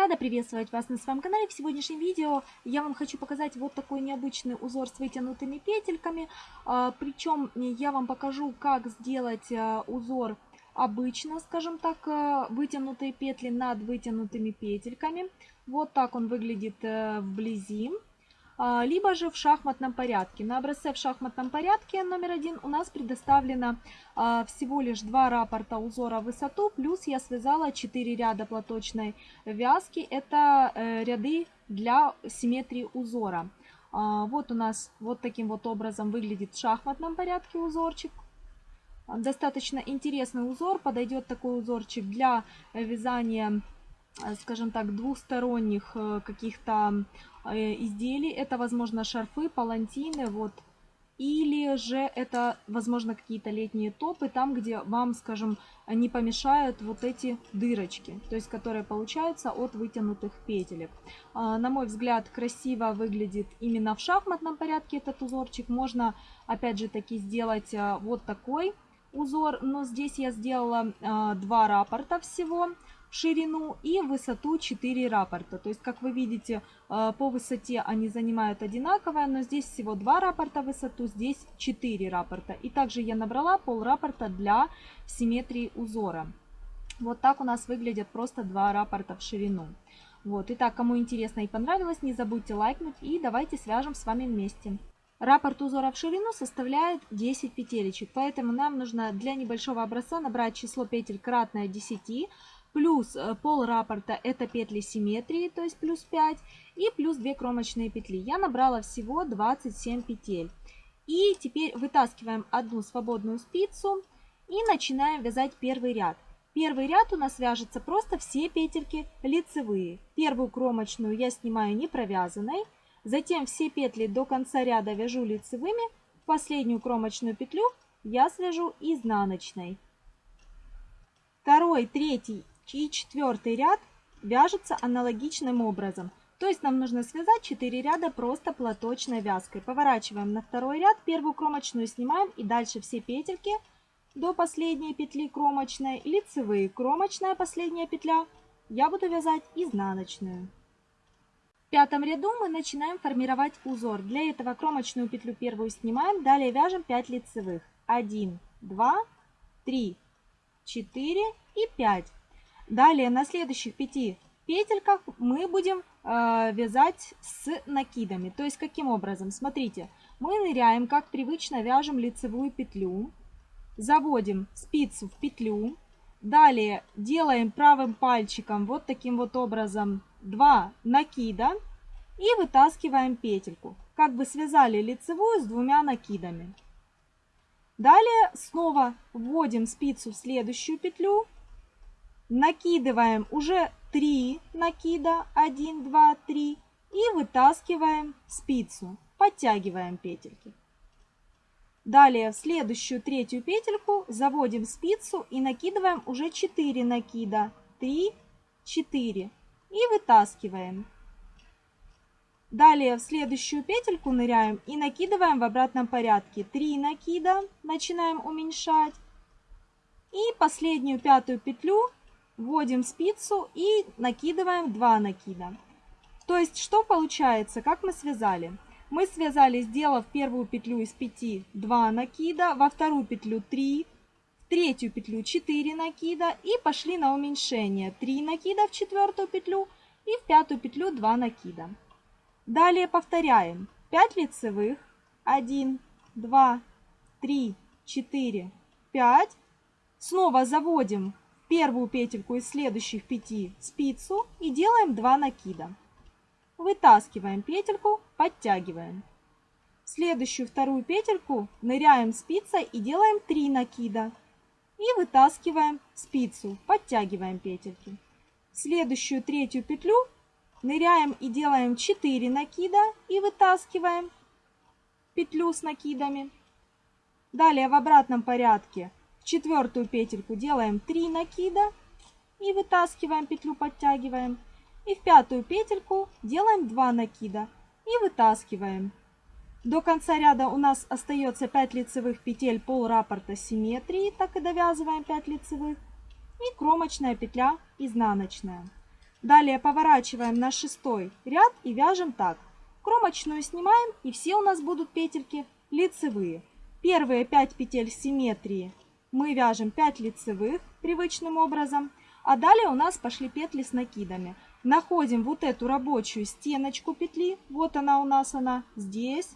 Рада приветствовать вас на своем канале. В сегодняшнем видео я вам хочу показать вот такой необычный узор с вытянутыми петельками. А, Причем я вам покажу, как сделать а, узор обычно, скажем так, а, вытянутые петли над вытянутыми петельками. Вот так он выглядит э, вблизи. А, либо же в шахматном порядке. На образце в шахматном порядке номер один у нас предоставлено а, всего лишь два рапорта узора в высоту, плюс я связала 4 ряда платочной вязки. Это э, ряды для симметрии узора. А, вот у нас вот таким вот образом выглядит в шахматном порядке узорчик. Достаточно интересный узор, подойдет такой узорчик для вязания Э, скажем так, двухсторонних э, каких-то изделий. Это, возможно, шарфы, палантины, вот. Или же это, возможно, какие-то летние топы, там, где вам, скажем, не помешают вот эти дырочки, то есть которые получаются от вытянутых петелек. А, на мой взгляд, красиво выглядит именно в шахматном порядке этот узорчик. Можно, опять же, таки сделать вот такой узор, но здесь я сделала два рапорта всего ширину и высоту 4 рапорта. То есть, как вы видите, э, по высоте они занимают одинаковое, но здесь всего 2 рапорта высоту, здесь 4 рапорта. И также я набрала пол рапорта для симметрии узора. Вот так у нас выглядят просто 2 рапорта в ширину. Вот, итак, кому интересно и понравилось, не забудьте лайкнуть и давайте свяжем с вами вместе. Раппорт узора в ширину составляет 10 петелечек, поэтому нам нужно для небольшого образца набрать число петель кратное 10, плюс э, пол раппорта это петли симметрии, то есть плюс 5, и плюс 2 кромочные петли. Я набрала всего 27 петель. И теперь вытаскиваем одну свободную спицу и начинаем вязать первый ряд. Первый ряд у нас вяжется просто все петельки лицевые. Первую кромочную я снимаю не провязанной, затем все петли до конца ряда вяжу лицевыми, последнюю кромочную петлю я свяжу изнаночной. Второй, третий и четвертый ряд вяжется аналогичным образом. То есть нам нужно связать 4 ряда просто платочной вязкой. Поворачиваем на второй ряд, первую кромочную снимаем и дальше все петельки до последней петли кромочной, лицевые, кромочная последняя петля, я буду вязать изнаночную. В пятом ряду мы начинаем формировать узор. Для этого кромочную петлю первую снимаем, далее вяжем 5 лицевых. 1, 2, 3, 4 и 5. Далее на следующих пяти петельках мы будем э, вязать с накидами. То есть каким образом? Смотрите, мы ныряем, как привычно вяжем лицевую петлю, заводим спицу в петлю, далее делаем правым пальчиком вот таким вот образом два накида и вытаскиваем петельку. Как бы связали лицевую с двумя накидами. Далее снова вводим спицу в следующую петлю, накидываем уже 3 накида, 1, 2, 3 и вытаскиваем спицу, подтягиваем петельки. Далее в следующую третью петельку заводим спицу и накидываем уже 4 накида, 3, 4 и вытаскиваем. Далее в следующую петельку ныряем и накидываем в обратном порядке 3 накида, начинаем уменьшать. И последнюю пятую петлю вводим спицу и накидываем 2 накида. То есть что получается, как мы связали? Мы связали, сделав первую петлю из 5 2 накида, во вторую петлю 3, в третью петлю 4 накида и пошли на уменьшение 3 накида в четвертую петлю и в пятую петлю 2 накида. Далее повторяем 5 лицевых, 1, 2, 3, 4, 5. Снова заводим первую петельку из следующих 5 спицу и делаем 2 накида. Вытаскиваем петельку, подтягиваем. Следующую вторую петельку ныряем спицей и делаем 3 накида. И вытаскиваем спицу, подтягиваем петельки. Следующую третью петлю ныряем и делаем 4 накида и вытаскиваем петлю с накидами. Далее в обратном порядке в четвертую петельку делаем 3 накида и вытаскиваем петлю, подтягиваем. И в пятую петельку делаем 2 накида и вытаскиваем. До конца ряда у нас остается 5 лицевых петель пол раппорта симметрии, так и довязываем 5 лицевых. И кромочная петля изнаночная. Далее поворачиваем на шестой ряд и вяжем так. Кромочную снимаем и все у нас будут петельки лицевые. Первые 5 петель симметрии мы вяжем 5 лицевых привычным образом. А далее у нас пошли петли с накидами. Находим вот эту рабочую стеночку петли. Вот она у нас она здесь.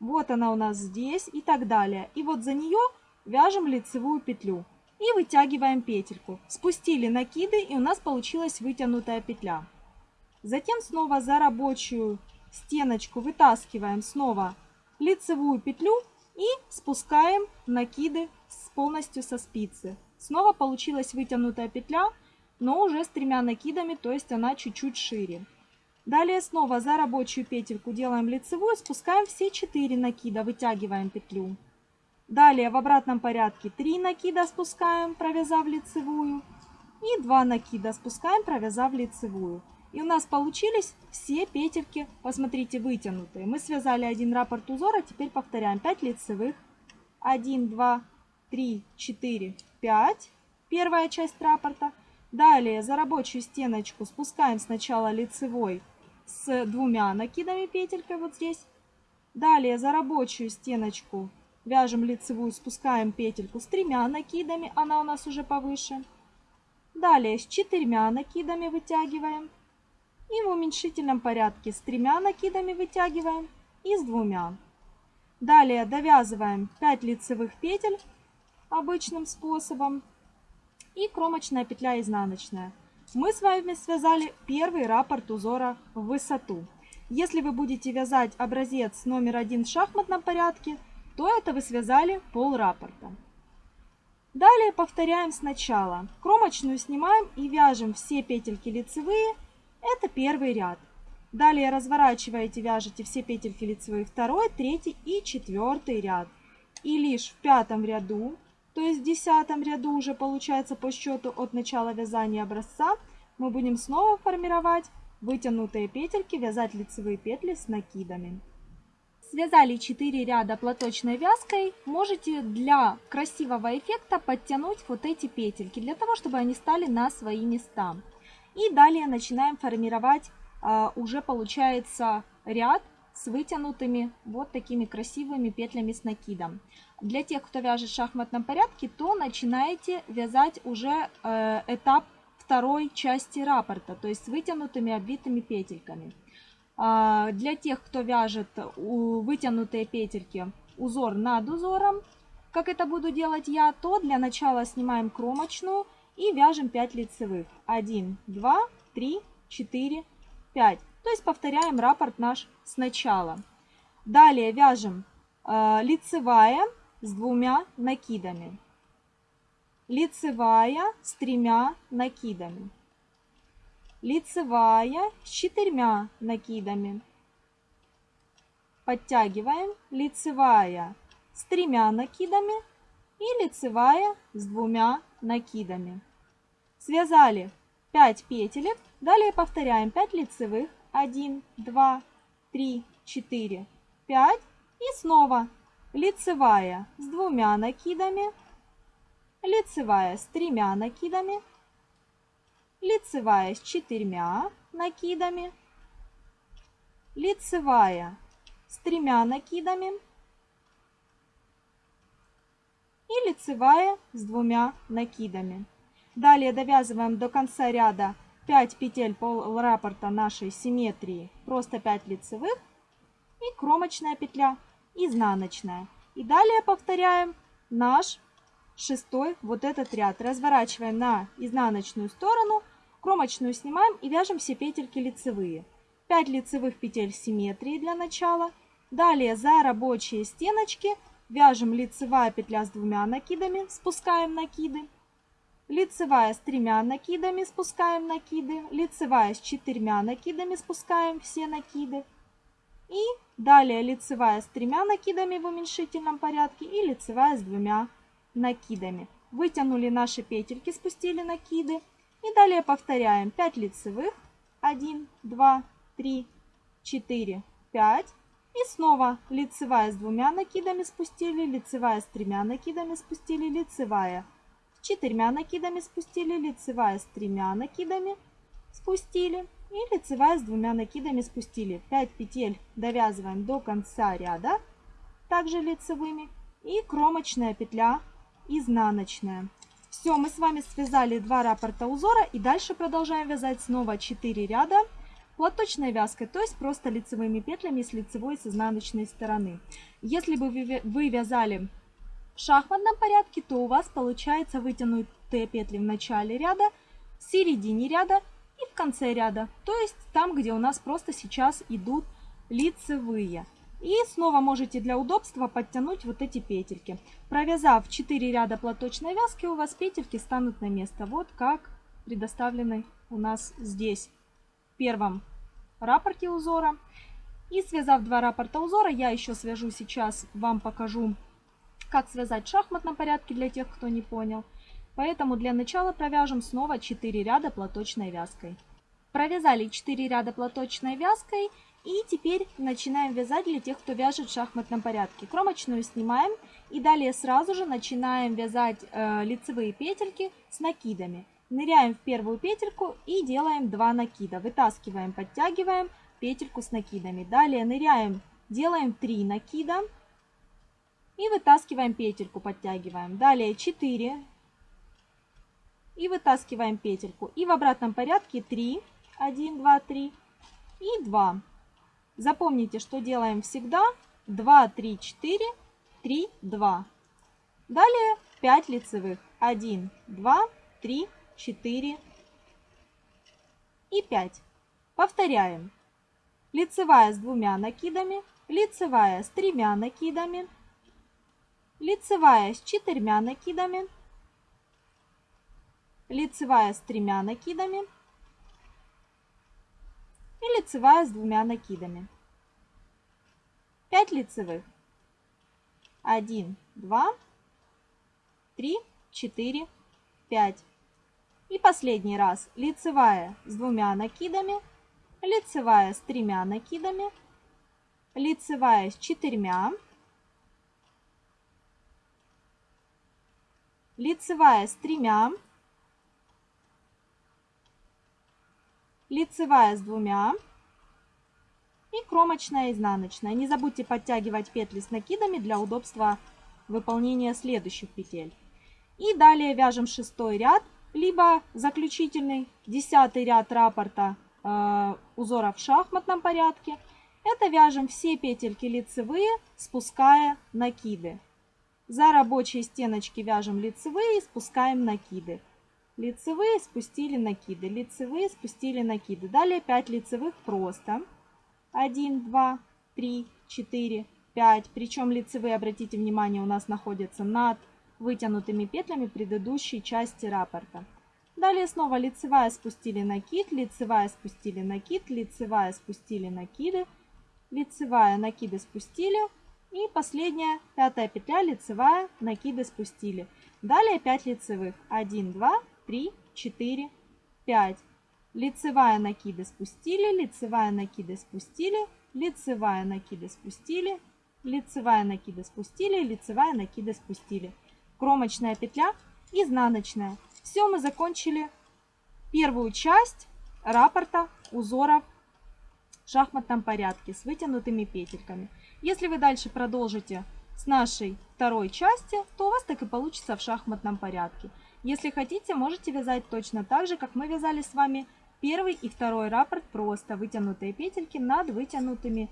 Вот она у нас здесь и так далее. И вот за нее вяжем лицевую петлю. И вытягиваем петельку. Спустили накиды и у нас получилась вытянутая петля. Затем снова за рабочую стеночку вытаскиваем снова лицевую петлю и спускаем накиды полностью со спицы. Снова получилась вытянутая петля, но уже с тремя накидами, то есть она чуть-чуть шире. Далее снова за рабочую петельку делаем лицевую, спускаем все 4 накида, вытягиваем петлю. Далее в обратном порядке 3 накида спускаем, провязав лицевую. И 2 накида спускаем, провязав лицевую. И у нас получились все петельки, посмотрите, вытянутые. Мы связали один раппорт узора, теперь повторяем 5 лицевых. 1, 2, 3, 4, 5. Первая часть раппорта. Далее за рабочую стеночку спускаем сначала лицевой с двумя накидами петелькой вот здесь. Далее за рабочую стеночку вяжем лицевую, спускаем петельку с тремя накидами, она у нас уже повыше. Далее с четырьмя накидами вытягиваем. И в уменьшительном порядке с тремя накидами вытягиваем и с двумя. Далее довязываем 5 лицевых петель обычным способом и кромочная петля изнаночная. Мы с вами связали первый раппорт узора в высоту. Если вы будете вязать образец номер один в шахматном порядке, то это вы связали пол раппорта. Далее повторяем сначала. Кромочную снимаем и вяжем все петельки лицевые это первый ряд. Далее разворачиваете, вяжете все петельки лицевые второй, третий и четвертый ряд. И лишь в пятом ряду, то есть в десятом ряду уже получается по счету от начала вязания образца, мы будем снова формировать вытянутые петельки, вязать лицевые петли с накидами. Связали 4 ряда платочной вязкой, можете для красивого эффекта подтянуть вот эти петельки, для того, чтобы они стали на свои места. И далее начинаем формировать а, уже получается ряд с вытянутыми вот такими красивыми петлями с накидом. Для тех, кто вяжет в шахматном порядке, то начинаете вязать уже э, этап второй части раппорта, то есть с вытянутыми обвитыми петельками. Э, для тех, кто вяжет вытянутые петельки узор над узором, как это буду делать я, то для начала снимаем кромочную и вяжем 5 лицевых. 1, 2, 3, 4, 5. То есть повторяем раппорт наш сначала. Далее вяжем э, лицевая с двумя накидами. Лицевая с тремя накидами. Лицевая с четырьмя накидами. Подтягиваем лицевая с тремя накидами и лицевая с двумя накидами. Связали 5 петелек, далее повторяем 5 лицевых, 1, 2, 3, 4, 5 и снова. Лицевая с двумя накидами, лицевая с тремя накидами, лицевая с четырьмя накидами, лицевая с тремя накидами, и лицевая с двумя накидами. Далее довязываем до конца ряда 5 петель пол раппорта нашей симметрии, просто 5 лицевых и кромочная петля изнаночная. И далее повторяем наш шестой вот этот ряд. Разворачиваем на изнаночную сторону, кромочную снимаем и вяжем все петельки лицевые. 5 лицевых петель симметрии для начала. Далее за рабочие стеночки Вяжем лицевая петля с двумя накидами, спускаем накиды. Лицевая с тремя накидами, спускаем накиды. Лицевая с четырьмя накидами, спускаем все накиды. И далее лицевая с тремя накидами в уменьшительном порядке и лицевая с двумя накидами. Вытянули наши петельки, спустили накиды. И далее повторяем 5 лицевых. 1, 2, 3, 4, 5. И снова лицевая с двумя накидами спустили, лицевая с тремя накидами спустили, лицевая четырьмя накидами спустили, лицевая с тремя накидами спустили и лицевая с двумя накидами спустили. 5 петель довязываем до конца ряда, также лицевыми, и кромочная петля изнаночная. Все, мы с вами связали два раппорта узора и дальше продолжаем вязать снова 4 ряда платочной вязкой, то есть просто лицевыми петлями с лицевой и с изнаночной стороны. Если бы вы вязали шахматном порядке, то у вас получается вытянутые петли в начале ряда, в середине ряда и в конце ряда, то есть там, где у нас просто сейчас идут лицевые. И снова можете для удобства подтянуть вот эти петельки. Провязав 4 ряда платочной вязки, у вас петельки станут на место. Вот как предоставлены у нас здесь в первом рапорте узора. И связав два рапорта узора, я еще свяжу сейчас, вам покажу, как связать в шахматном порядке для тех, кто не понял. Поэтому для начала провяжем снова 4 ряда платочной вязкой. Провязали 4 ряда платочной вязкой и теперь начинаем вязать для тех, кто вяжет в шахматном порядке. Кромочную снимаем и далее сразу же начинаем вязать э, лицевые петельки с накидами. Ныряем в первую петельку и делаем 2 накида. Вытаскиваем, подтягиваем петельку с накидами. Далее ныряем, делаем 3 накида и вытаскиваем петельку, подтягиваем. Далее 4 и вытаскиваем петельку. И в обратном порядке 3, 1, 2, 3 и 2. Запомните, что делаем всегда. 2, 3, 4, 3, 2. Далее 5 лицевых. 1, 2, 3, 4 и 5. Повторяем. Лицевая с двумя накидами, лицевая с тремя накидами, лицевая с четырьмя накидами, лицевая с тремя накидами, и лицевая с двумя накидами. 5 лицевых. 1, 2, 3, 4, 5. И последний раз лицевая с двумя накидами, лицевая с тремя накидами, лицевая с четырьмя, лицевая с тремя, лицевая с двумя и кромочная изнаночная. Не забудьте подтягивать петли с накидами для удобства выполнения следующих петель. И далее вяжем шестой ряд, либо заключительный десятый ряд раппорта э, узора в шахматном порядке. Это вяжем все петельки лицевые, спуская накиды. За рабочие стеночки вяжем лицевые, спускаем накиды лицевые, спустили накиды, лицевые, спустили накиды. Далее 5 лицевых просто. 1, 2, 3, 4, 5. Причем лицевые, обратите внимание, у нас находятся над вытянутыми петлями предыдущей части раппорта. Далее снова лицевая спустили накид, лицевая спустили накид, лицевая спустили накиды, лицевая накиды спустили. И последняя, пятая петля, лицевая, накиды спустили. Далее 5 лицевых. 1, 2, 3, 4, 5. Лицевая накиды спустили, лицевая накиды спустили, лицевая накиды спустили, лицевая накиды спустили, лицевая накиды спустили. Кромочная петля, изнаночная. Все, мы закончили первую часть раппорта узоров в шахматном порядке с вытянутыми петельками. Если вы дальше продолжите с нашей второй части, то у вас так и получится в шахматном порядке. Если хотите, можете вязать точно так же, как мы вязали с вами первый и второй раппорт, просто вытянутые петельки над вытянутыми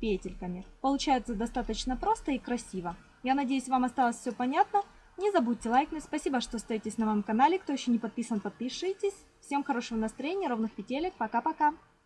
петельками. Получается достаточно просто и красиво. Я надеюсь, вам осталось все понятно. Не забудьте лайкнуть. Спасибо, что остаетесь на моем канале. Кто еще не подписан, подпишитесь. Всем хорошего настроения, ровных петелек. Пока-пока.